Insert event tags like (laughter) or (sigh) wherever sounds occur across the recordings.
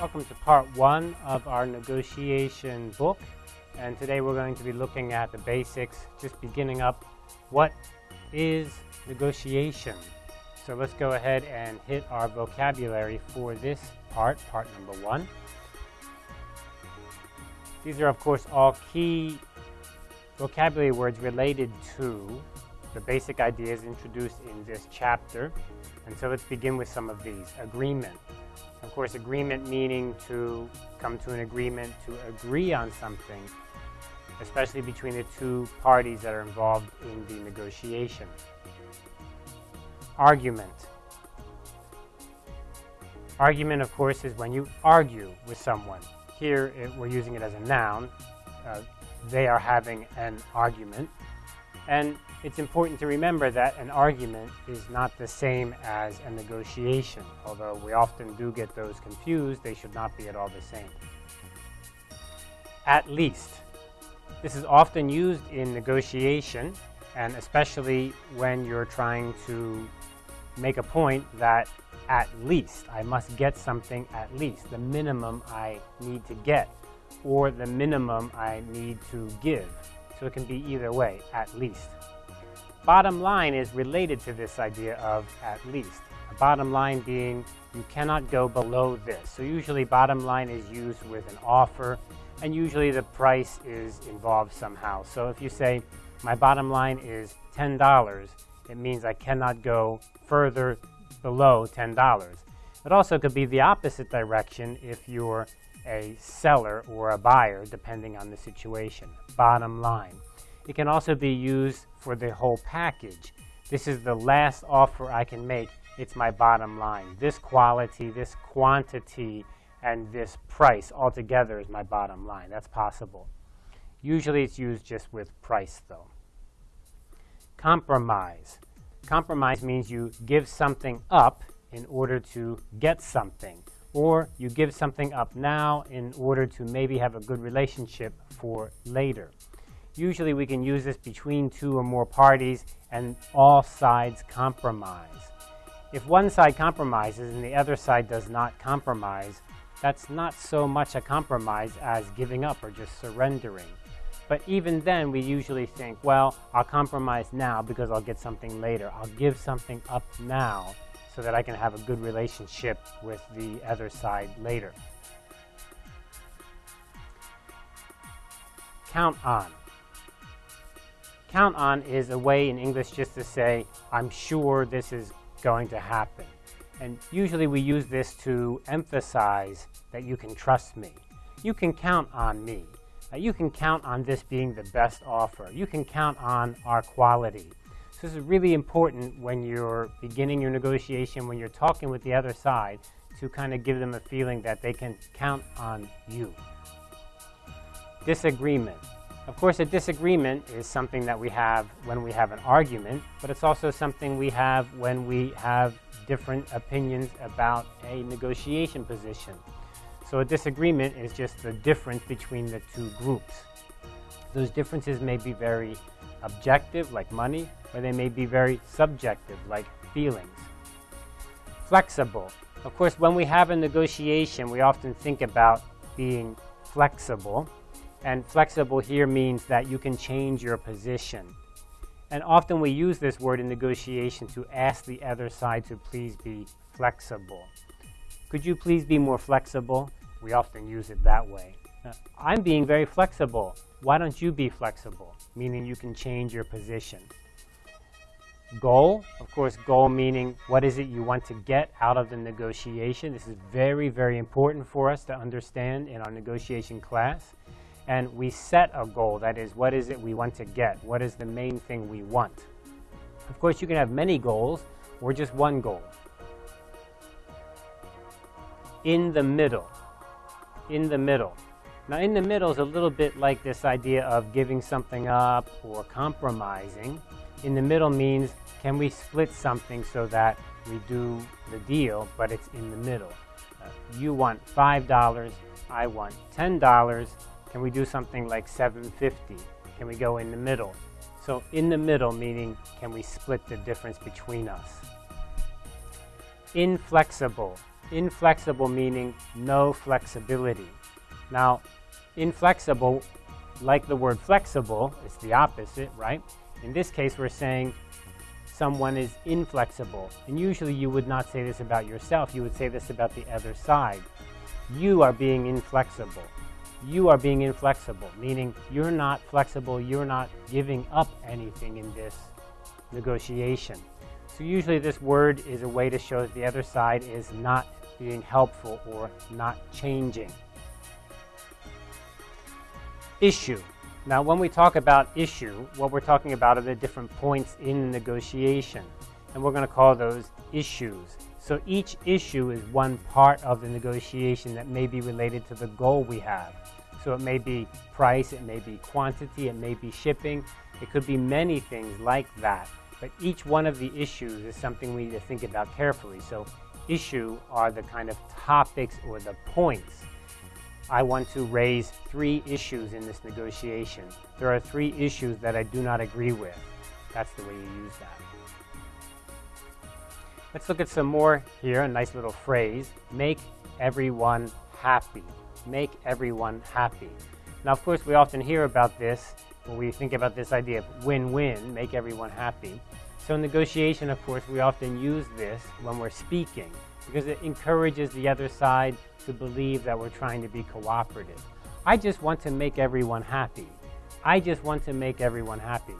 Welcome to part one of our negotiation book. And today we're going to be looking at the basics, just beginning up what is negotiation. So let's go ahead and hit our vocabulary for this part, part number one. These are, of course, all key vocabulary words related to the basic ideas introduced in this chapter. And so let's begin with some of these. Agreement. Of course, agreement meaning to come to an agreement, to agree on something, especially between the two parties that are involved in the negotiation. Argument. Argument, of course, is when you argue with someone. Here, it, we're using it as a noun. Uh, they are having an argument. And it's important to remember that an argument is not the same as a negotiation. Although we often do get those confused, they should not be at all the same. At least. This is often used in negotiation, and especially when you're trying to make a point that at least, I must get something at least, the minimum I need to get, or the minimum I need to give. So it can be either way, at least. Bottom line is related to this idea of at least. A bottom line being you cannot go below this. So usually bottom line is used with an offer and usually the price is involved somehow. So if you say my bottom line is $10, it means I cannot go further below $10. It also could be the opposite direction if you're a seller or a buyer, depending on the situation. Bottom line. It can also be used for the whole package. This is the last offer I can make. It's my bottom line. This quality, this quantity, and this price altogether is my bottom line. That's possible. Usually it's used just with price, though. Compromise. Compromise means you give something up in order to get something, or you give something up now in order to maybe have a good relationship for later. Usually we can use this between two or more parties and all sides compromise. If one side compromises and the other side does not compromise, that's not so much a compromise as giving up or just surrendering. But even then, we usually think, well, I'll compromise now because I'll get something later. I'll give something up now so that I can have a good relationship with the other side later. Count on. Count on is a way in English just to say, I'm sure this is going to happen. And usually we use this to emphasize that you can trust me. You can count on me. Uh, you can count on this being the best offer. You can count on our quality. This is really important when you're beginning your negotiation, when you're talking with the other side, to kind of give them a feeling that they can count on you. Disagreement. Of course, a disagreement is something that we have when we have an argument, but it's also something we have when we have different opinions about a negotiation position. So a disagreement is just the difference between the two groups. Those differences may be very objective, like money, or they may be very subjective, like feelings. Flexible. Of course, when we have a negotiation, we often think about being flexible. And flexible here means that you can change your position. And often we use this word in negotiation to ask the other side to please be flexible. Could you please be more flexible? We often use it that way. I'm being very flexible. Why don't you be flexible? Meaning you can change your position. Goal, of course, goal meaning what is it you want to get out of the negotiation. This is very, very important for us to understand in our negotiation class and we set a goal. That is, what is it we want to get? What is the main thing we want? Of course, you can have many goals or just one goal. In the middle. In the middle. Now, in the middle is a little bit like this idea of giving something up or compromising. In the middle means, can we split something so that we do the deal, but it's in the middle? Uh, you want $5, I want $10, can we do something like 750? Can we go in the middle? So in the middle meaning can we split the difference between us? Inflexible. inflexible meaning no flexibility. Now, inflexible, like the word flexible, it's the opposite, right? In this case, we're saying someone is inflexible. And usually you would not say this about yourself, you would say this about the other side. You are being inflexible. You are being inflexible, meaning you're not flexible, you're not giving up anything in this negotiation. So usually this word is a way to show that the other side is not being helpful or not changing. Issue. Now, when we talk about issue, what we're talking about are the different points in negotiation, and we're going to call those issues. So each issue is one part of the negotiation that may be related to the goal we have. So it may be price, it may be quantity, it may be shipping, it could be many things like that. But each one of the issues is something we need to think about carefully. So issue are the kind of topics or the points I want to raise three issues in this negotiation. There are three issues that I do not agree with. That's the way you use that. Let's look at some more here, a nice little phrase. Make everyone happy. Make everyone happy. Now, of course, we often hear about this when we think about this idea of win-win, make everyone happy. So in negotiation, of course, we often use this when we're speaking because it encourages the other side to believe that we're trying to be cooperative. I just want to make everyone happy. I just want to make everyone happy.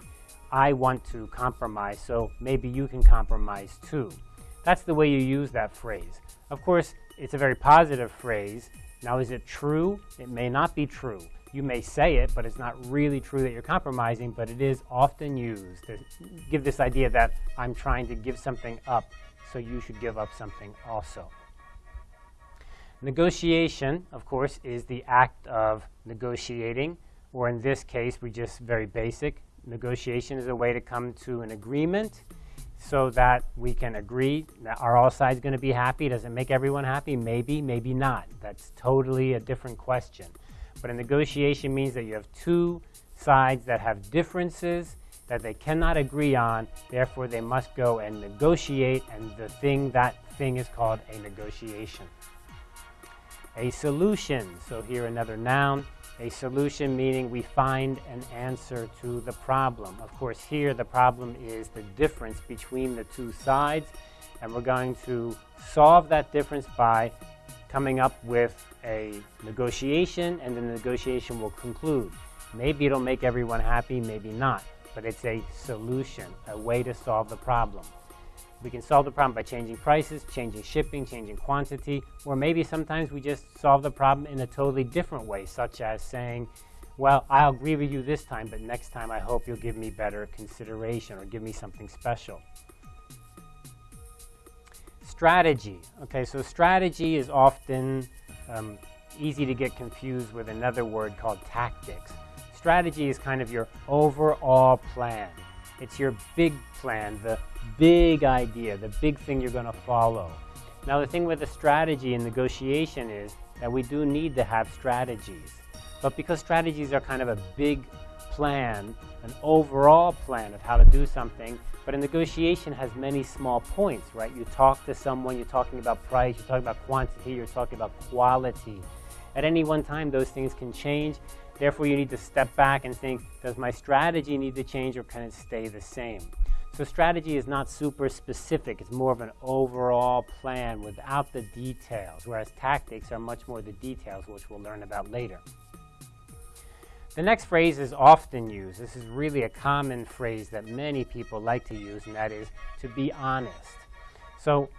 I want to compromise, so maybe you can compromise too. That's the way you use that phrase. Of course, it's a very positive phrase. Now, is it true? It may not be true. You may say it, but it's not really true that you're compromising, but it is often used to give this idea that I'm trying to give something up, so you should give up something also. Negotiation, of course, is the act of negotiating, or in this case, we're just very basic. Negotiation is a way to come to an agreement so that we can agree that are all sides going to be happy? Does it make everyone happy? Maybe, maybe not. That's totally a different question. But a negotiation means that you have two sides that have differences that they cannot agree on, therefore they must go and negotiate, and the thing, that thing is called a negotiation. A solution, so here another noun, a solution meaning we find an answer to the problem. Of course, here the problem is the difference between the two sides, and we're going to solve that difference by coming up with a negotiation, and the negotiation will conclude. Maybe it'll make everyone happy, maybe not, but it's a solution, a way to solve the problem. We can solve the problem by changing prices, changing shipping, changing quantity, or maybe sometimes we just solve the problem in a totally different way, such as saying, well, I'll agree with you this time, but next time I hope you'll give me better consideration or give me something special. Strategy. Okay, so strategy is often um, easy to get confused with another word called tactics. Strategy is kind of your overall plan. It's your big plan, the big idea, the big thing you're going to follow. Now, the thing with a strategy and negotiation is that we do need to have strategies. But because strategies are kind of a big plan, an overall plan of how to do something, but a negotiation has many small points, right? You talk to someone, you're talking about price, you're talking about quantity, you're talking about quality. At any one time, those things can change. Therefore, you need to step back and think, does my strategy need to change or can it stay the same? So strategy is not super specific. It's more of an overall plan without the details, whereas tactics are much more the details, which we'll learn about later. The next phrase is often used. This is really a common phrase that many people like to use, and that is to be honest. So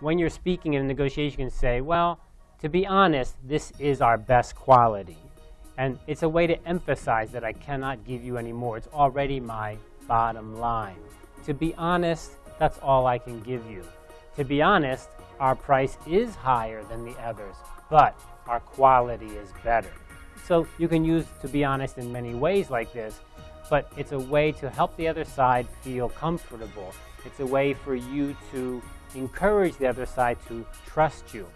when you're speaking in a negotiation, you can say, well, to be honest, this is our best quality. And it's a way to emphasize that I cannot give you any more. It's already my bottom line. To be honest, that's all I can give you. To be honest, our price is higher than the others, but our quality is better. So you can use to be honest in many ways like this, but it's a way to help the other side feel comfortable. It's a way for you to encourage the other side to trust you.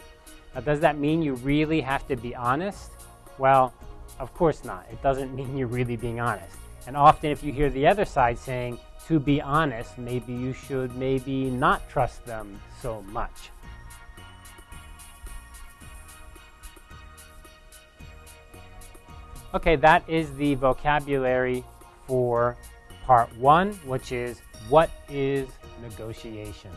Now, does that mean you really have to be honest? Well, of course not. It doesn't (laughs) mean you're really being honest. And often if you hear the other side saying, to be honest, maybe you should maybe not trust them so much. Okay, that is the vocabulary for part one, which is what is negotiation?